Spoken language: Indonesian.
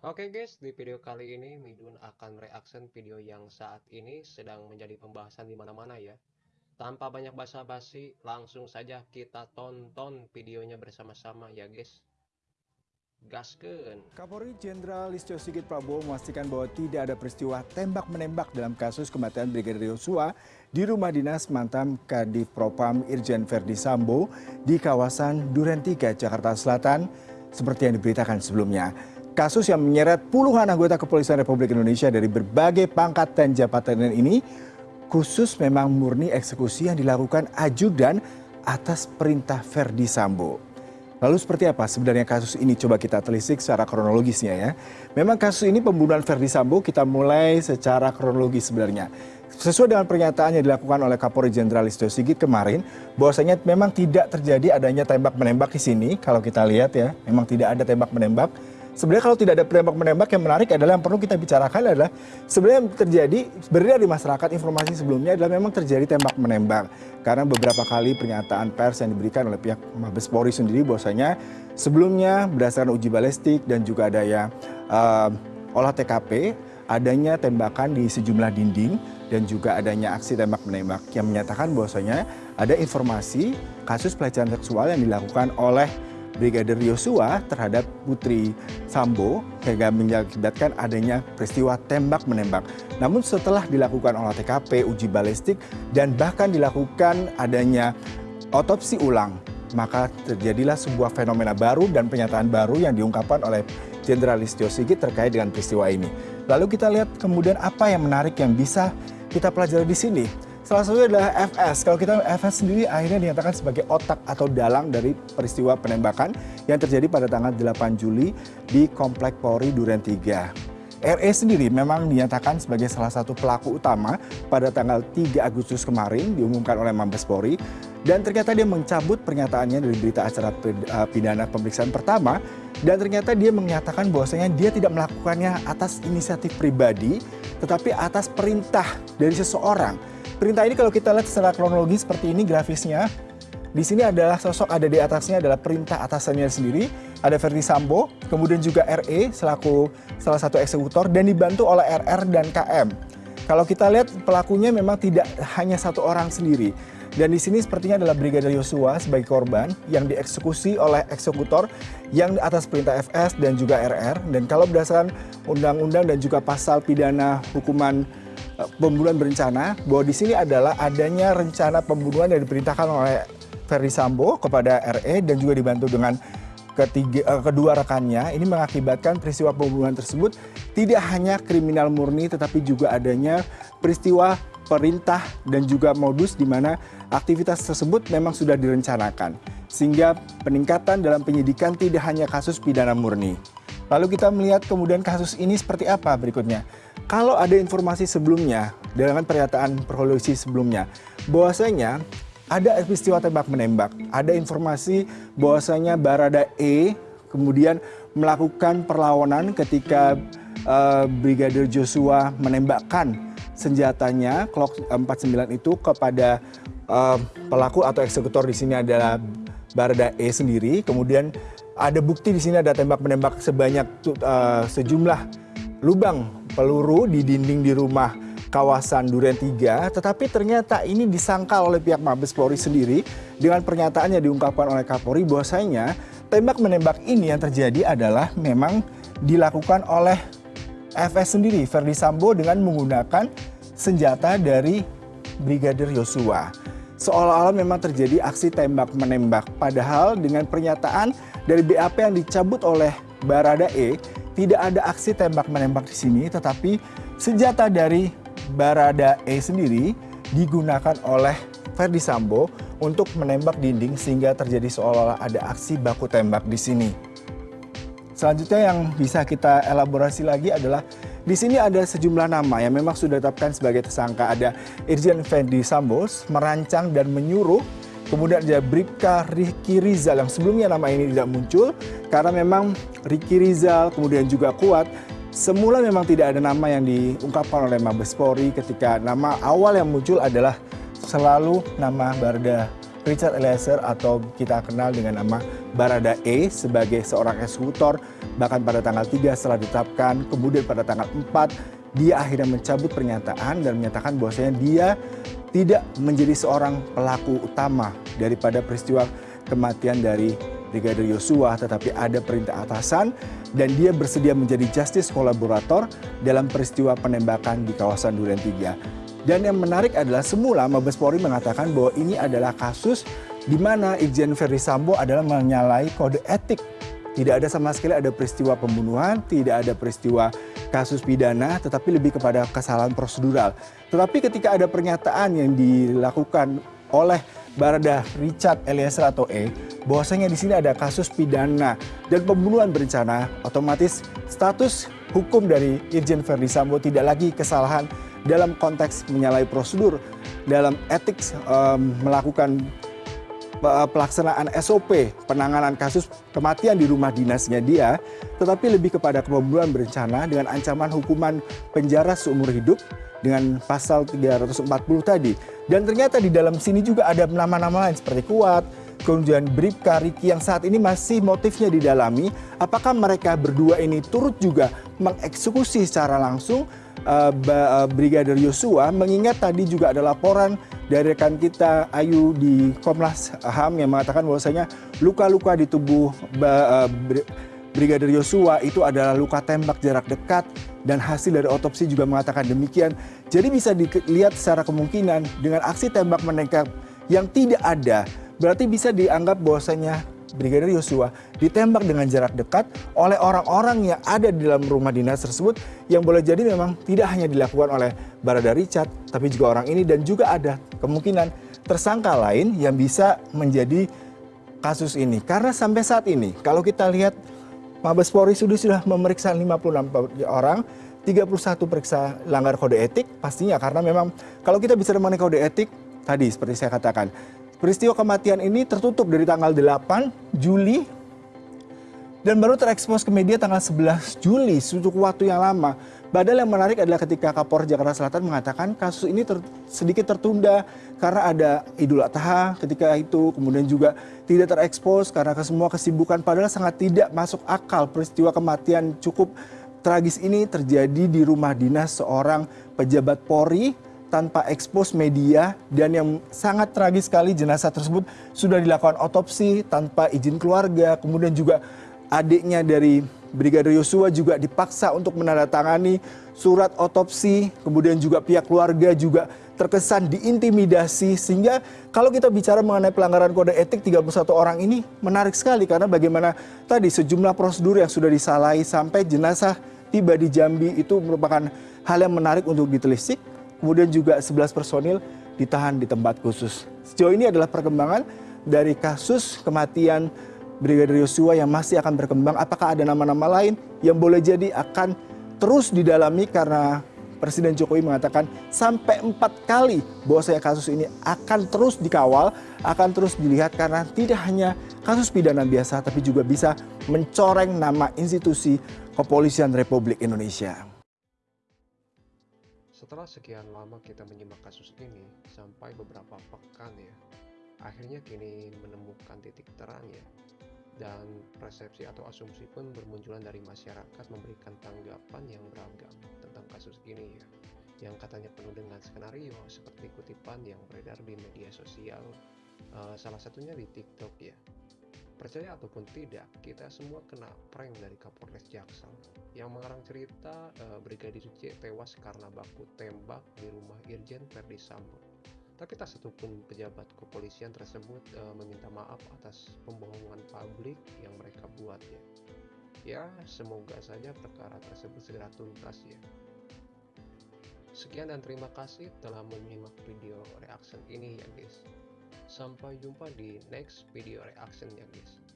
Oke guys, di video kali ini Midun akan reaction video yang saat ini sedang menjadi pembahasan di mana-mana ya. Tanpa banyak basa-basi, langsung saja kita tonton videonya bersama-sama ya guys. Gaskeun. Kapolri Jenderal Listio Sigit Prabowo memastikan bahwa tidak ada peristiwa tembak-menembak dalam kasus kematian Brigadir Yosua di rumah dinas mantan Kadif Propam Irjen Verdi Sambo di kawasan Duren 3, Jakarta Selatan, seperti yang diberitakan sebelumnya. Kasus yang menyeret puluhan anggota kepolisian Republik Indonesia dari berbagai pangkat dan jabatan ini khusus memang murni eksekusi yang dilakukan ajudan atas perintah Verdi Sambo. Lalu seperti apa sebenarnya kasus ini? Coba kita telisik secara kronologisnya ya. Memang kasus ini pembunuhan Verdi Sambo kita mulai secara kronologis sebenarnya. Sesuai dengan pernyataan yang dilakukan oleh Kapolri Jenderal Listio Sigit kemarin, bahwasanya memang tidak terjadi adanya tembak-menembak di sini. Kalau kita lihat ya, memang tidak ada tembak-menembak. Sebenarnya kalau tidak ada tembak-menembak yang menarik adalah yang perlu kita bicarakan adalah sebenarnya yang terjadi beredar di masyarakat informasi sebelumnya adalah memang terjadi tembak-menembak. Karena beberapa kali pernyataan pers yang diberikan oleh pihak Mabes Polri sendiri bahwasanya sebelumnya berdasarkan uji balistik dan juga adanya uh, olah TKP adanya tembakan di sejumlah dinding dan juga adanya aksi tembak-menembak yang menyatakan bahwasanya ada informasi kasus pelecehan seksual yang dilakukan oleh Brigadir Yosua terhadap Putri Sambo hingga mengakibatkan adanya peristiwa tembak-menembak. Namun setelah dilakukan olah TKP, uji balistik, dan bahkan dilakukan adanya otopsi ulang, maka terjadilah sebuah fenomena baru dan pernyataan baru yang diungkapkan oleh Jenderal Listio Sigit terkait dengan peristiwa ini. Lalu kita lihat kemudian apa yang menarik yang bisa kita pelajari di sini. Salah satunya adalah FS. Kalau kita FS sendiri akhirnya dinyatakan sebagai otak atau dalang dari peristiwa penembakan yang terjadi pada tanggal 8 Juli di Komplek Polri Duren 3. RE sendiri memang dinyatakan sebagai salah satu pelaku utama pada tanggal 3 Agustus kemarin diumumkan oleh Mabes Polri dan ternyata dia mencabut pernyataannya dari berita acara eh, pidana pemeriksaan pertama dan ternyata dia menyatakan bahwasanya dia tidak melakukannya atas inisiatif pribadi tetapi atas perintah dari seseorang Perintah ini kalau kita lihat secara kronologi seperti ini grafisnya. Di sini adalah sosok ada di atasnya adalah perintah atasannya sendiri. Ada Verdi Sambo, kemudian juga RE selaku salah satu eksekutor dan dibantu oleh RR dan KM. Kalau kita lihat pelakunya memang tidak hanya satu orang sendiri. Dan di sini sepertinya adalah Brigadir Yosua sebagai korban yang dieksekusi oleh eksekutor yang atas perintah FS dan juga RR. Dan kalau berdasarkan undang-undang dan juga pasal pidana hukuman pembunuhan berencana bahwa di sini adalah adanya rencana pembunuhan yang diperintahkan oleh Ferdi Sambo kepada RE dan juga dibantu dengan ketiga, uh, kedua rekannya ini mengakibatkan peristiwa pembunuhan tersebut tidak hanya kriminal murni tetapi juga adanya peristiwa perintah dan juga modus di mana aktivitas tersebut memang sudah direncanakan sehingga peningkatan dalam penyidikan tidak hanya kasus pidana murni. Lalu kita melihat kemudian kasus ini seperti apa berikutnya. Kalau ada informasi sebelumnya, dengan pernyataan perholisi sebelumnya, bahwasanya ada peristiwa tembak menembak, ada informasi bahwasanya Barada E kemudian melakukan perlawanan ketika uh, Brigadir Joshua menembakkan senjatanya Glock 49 itu kepada uh, pelaku atau eksekutor di sini adalah Barada E sendiri. Kemudian ada bukti di sini ada tembak menembak sebanyak uh, sejumlah lubang peluru di dinding di rumah kawasan Duren 3, tetapi ternyata ini disangkal oleh pihak Mabes Polri sendiri dengan pernyataan yang diungkapkan oleh Kapolri bahwasanya tembak menembak ini yang terjadi adalah memang dilakukan oleh FS sendiri, Verdi Sambo dengan menggunakan senjata dari Brigadir Yosua. Seolah-olah memang terjadi aksi tembak menembak, padahal dengan pernyataan dari BAP yang dicabut oleh Barada E tidak ada aksi tembak-menembak di sini, tetapi senjata dari Barada E sendiri digunakan oleh Ferdi Sambo untuk menembak dinding sehingga terjadi seolah-olah ada aksi baku tembak di sini. Selanjutnya yang bisa kita elaborasi lagi adalah di sini ada sejumlah nama yang memang sudah ditetapkan sebagai tersangka. Ada Irjen Fendi Sambo merancang dan menyuruh Kemudian ada Bribka Riki Rizal yang sebelumnya nama ini tidak muncul karena memang Riki Rizal kemudian juga kuat semula memang tidak ada nama yang diungkapkan oleh Mabes Polri ketika nama awal yang muncul adalah selalu nama Barda Richard Eliezer atau kita kenal dengan nama Barada E sebagai seorang eksekutor. Bahkan pada tanggal 3 setelah ditetapkan, kemudian pada tanggal 4 dia akhirnya mencabut pernyataan dan menyatakan bahwasanya dia tidak menjadi seorang pelaku utama daripada peristiwa kematian dari Brigadir Yosua, tetapi ada perintah atasan dan dia bersedia menjadi justice kolaborator dalam peristiwa penembakan di kawasan Duren 3. Dan yang menarik adalah semula Mabes Polri mengatakan bahwa ini adalah kasus di mana Irjen Ferry Sambo adalah menyalahi kode etik. Tidak ada sama sekali ada peristiwa pembunuhan, tidak ada peristiwa kasus pidana, tetapi lebih kepada kesalahan prosedural. Tetapi ketika ada pernyataan yang dilakukan oleh Barada Richard Eliezer atau E, bahwasanya di sini ada kasus pidana dan pembunuhan berencana, otomatis status hukum dari Irjen Verdi Sambo tidak lagi kesalahan dalam konteks menyalahi prosedur dalam etik um, melakukan pelaksanaan SOP penanganan kasus kematian di rumah dinasnya dia, tetapi lebih kepada pembunuhan berencana dengan ancaman hukuman penjara seumur hidup dengan pasal 340 tadi. Dan ternyata di dalam sini juga ada nama-nama lain seperti Kuat, kemudian Bribka, Riki yang saat ini masih motifnya didalami. Apakah mereka berdua ini turut juga mengeksekusi secara langsung uh, Brigadir Yosua mengingat tadi juga ada laporan dari rekan kita Ayu di Komnas HAM yang mengatakan bahwasanya luka-luka di tubuh uh, Brigadir Yosua itu adalah luka tembak jarak dekat dan hasil dari otopsi juga mengatakan demikian. Jadi bisa dilihat secara kemungkinan dengan aksi tembak menembak yang tidak ada, berarti bisa dianggap bahwasanya Brigadir Yosua ditembak dengan jarak dekat oleh orang-orang yang ada di dalam rumah dinas tersebut yang boleh jadi memang tidak hanya dilakukan oleh Barada Richard, tapi juga orang ini dan juga ada kemungkinan tersangka lain yang bisa menjadi kasus ini. Karena sampai saat ini kalau kita lihat Mabes Polri sudah sudah memeriksa 56 orang, 31 periksa langgar kode etik pastinya karena memang kalau kita bicara mengenai kode etik tadi seperti saya katakan peristiwa kematian ini tertutup dari tanggal 8 Juli dan baru terekspos ke media tanggal 11 Juli untuk waktu yang lama. Padahal yang menarik adalah ketika Kapolres Jakarta Selatan mengatakan kasus ini ter, sedikit tertunda karena ada Idul Adha ketika itu, kemudian juga tidak terekspos karena semua kesibukan. Padahal sangat tidak masuk akal peristiwa kematian cukup tragis ini terjadi di rumah dinas seorang pejabat Polri tanpa ekspos media dan yang sangat tragis sekali jenazah tersebut sudah dilakukan otopsi tanpa izin keluarga, kemudian juga adiknya dari Brigadir Yosua juga dipaksa untuk menandatangani surat otopsi, kemudian juga pihak keluarga juga terkesan diintimidasi. Sehingga kalau kita bicara mengenai pelanggaran kode etik 31 orang ini menarik sekali karena bagaimana tadi sejumlah prosedur yang sudah disalahi sampai jenazah tiba di Jambi itu merupakan hal yang menarik untuk ditelisik. Kemudian juga 11 personil ditahan di tempat khusus. Sejauh ini adalah perkembangan dari kasus kematian Brigadir Yosua yang masih akan berkembang. Apakah ada nama-nama lain yang boleh jadi akan terus didalami karena Presiden Jokowi mengatakan sampai empat kali bahwa saya kasus ini akan terus dikawal, akan terus dilihat karena tidak hanya kasus pidana biasa tapi juga bisa mencoreng nama institusi kepolisian Republik Indonesia. Setelah sekian lama kita menyimak kasus ini sampai beberapa pekan ya, akhirnya kini menemukan titik terang ya. Dan persepsi atau asumsi pun bermunculan dari masyarakat memberikan tanggapan yang beragam tentang kasus ini ya. Yang katanya penuh dengan skenario seperti kutipan yang beredar di media sosial uh, salah satunya di TikTok ya percaya ataupun tidak kita semua kena prank dari Kapolres Jaksel yang mengarang cerita uh, Brigadir C tewas karena baku tembak di rumah Irjen Verdi Sambo tapi tak satupun pejabat kepolisian tersebut e, meminta maaf atas pembohongan publik yang mereka buat ya. Ya, semoga saja perkara tersebut segera tuntas ya. Sekian dan terima kasih telah menyimak video reaction ini ya guys. Sampai jumpa di next video reaction ya guys.